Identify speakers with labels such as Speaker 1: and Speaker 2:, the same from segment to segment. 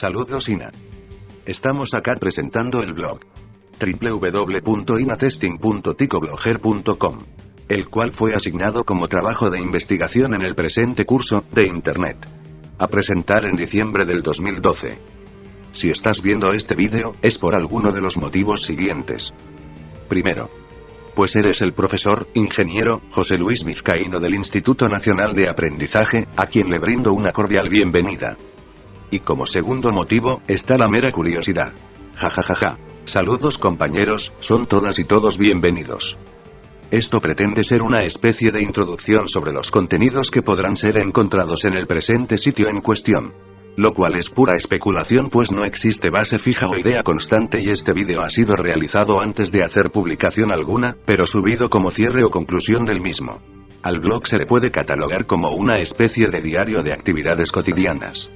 Speaker 1: Saludos Ina. Estamos acá presentando el blog www.inatesting.ticoblogger.com, el cual fue asignado como trabajo de investigación en el presente curso de Internet. A presentar en diciembre del 2012. Si estás viendo este vídeo, es por alguno de los motivos siguientes. Primero, pues eres el profesor, ingeniero, José Luis Vizcaíno del Instituto Nacional de Aprendizaje, a quien le brindo una cordial bienvenida. Y como segundo motivo, está la mera curiosidad. Ja ja ja ja. Saludos compañeros, son todas y todos bienvenidos. Esto pretende ser una especie de introducción sobre los contenidos que podrán ser encontrados en el presente sitio en cuestión lo cual es pura especulación pues no existe base fija o idea constante y este vídeo ha sido realizado antes de hacer publicación alguna, pero subido como cierre o conclusión del mismo. Al blog se le puede catalogar como una especie de diario de actividades cotidianas.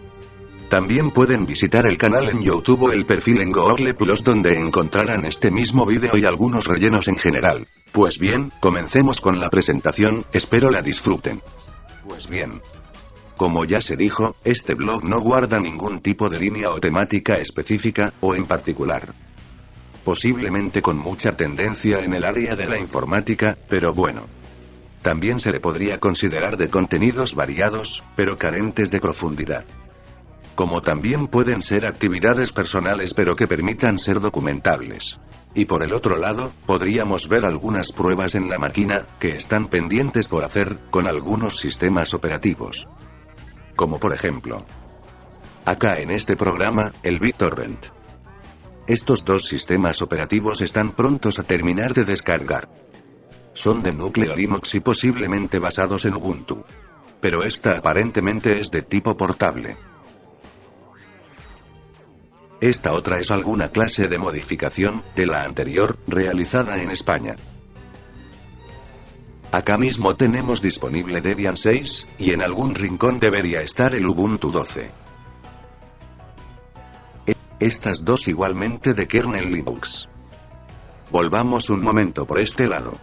Speaker 1: También pueden visitar el canal en YouTube o el perfil en Google Plus donde encontrarán este mismo vídeo y algunos rellenos en general. Pues bien, comencemos con la presentación, espero la disfruten. Pues bien, como ya se dijo, este blog no guarda ningún tipo de línea o temática específica, o en particular. Posiblemente con mucha tendencia en el área de la informática, pero bueno. También se le podría considerar de contenidos variados, pero carentes de profundidad. Como también pueden ser actividades personales pero que permitan ser documentables. Y por el otro lado, podríamos ver algunas pruebas en la máquina, que están pendientes por hacer, con algunos sistemas operativos como por ejemplo, acá en este programa, el BitTorrent. Estos dos sistemas operativos están prontos a terminar de descargar. Son de núcleo Linux y posiblemente basados en Ubuntu. Pero esta aparentemente es de tipo portable. Esta otra es alguna clase de modificación, de la anterior, realizada en España. Acá mismo tenemos disponible Debian 6, y en algún rincón debería estar el Ubuntu 12. E, estas dos igualmente de kernel Linux. Volvamos un momento por este lado.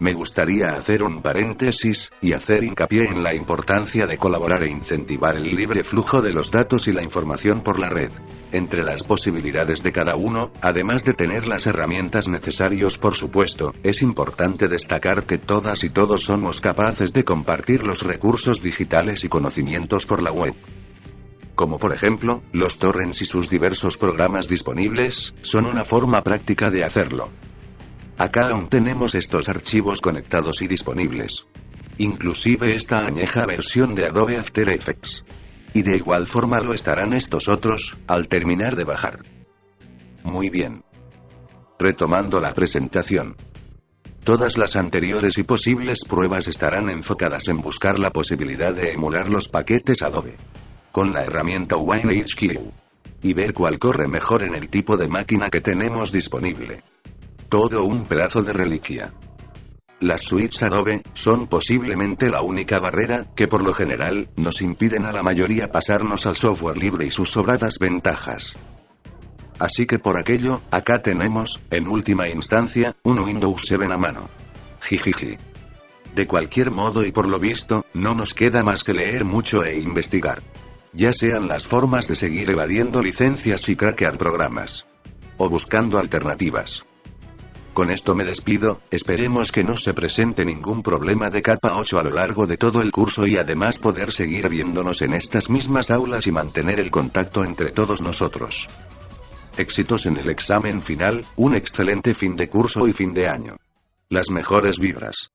Speaker 1: Me gustaría hacer un paréntesis, y hacer hincapié en la importancia de colaborar e incentivar el libre flujo de los datos y la información por la red. Entre las posibilidades de cada uno, además de tener las herramientas necesarias por supuesto, es importante destacar que todas y todos somos capaces de compartir los recursos digitales y conocimientos por la web como por ejemplo, los torrents y sus diversos programas disponibles, son una forma práctica de hacerlo. Acá aún tenemos estos archivos conectados y disponibles. Inclusive esta añeja versión de Adobe After Effects. Y de igual forma lo estarán estos otros, al terminar de bajar. Muy bien. Retomando la presentación. Todas las anteriores y posibles pruebas estarán enfocadas en buscar la posibilidad de emular los paquetes Adobe. Con la herramienta WineHQ. Y ver cuál corre mejor en el tipo de máquina que tenemos disponible. Todo un pedazo de reliquia. Las suites Adobe son posiblemente la única barrera que por lo general nos impiden a la mayoría pasarnos al software libre y sus sobradas ventajas. Así que por aquello, acá tenemos, en última instancia, un Windows 7 a mano. Jijiji. De cualquier modo y por lo visto, no nos queda más que leer mucho e investigar. Ya sean las formas de seguir evadiendo licencias y craquear programas. O buscando alternativas. Con esto me despido, esperemos que no se presente ningún problema de capa 8 a lo largo de todo el curso y además poder seguir viéndonos en estas mismas aulas y mantener el contacto entre todos nosotros. Éxitos en el examen final, un excelente fin de curso y fin de año. Las mejores vibras.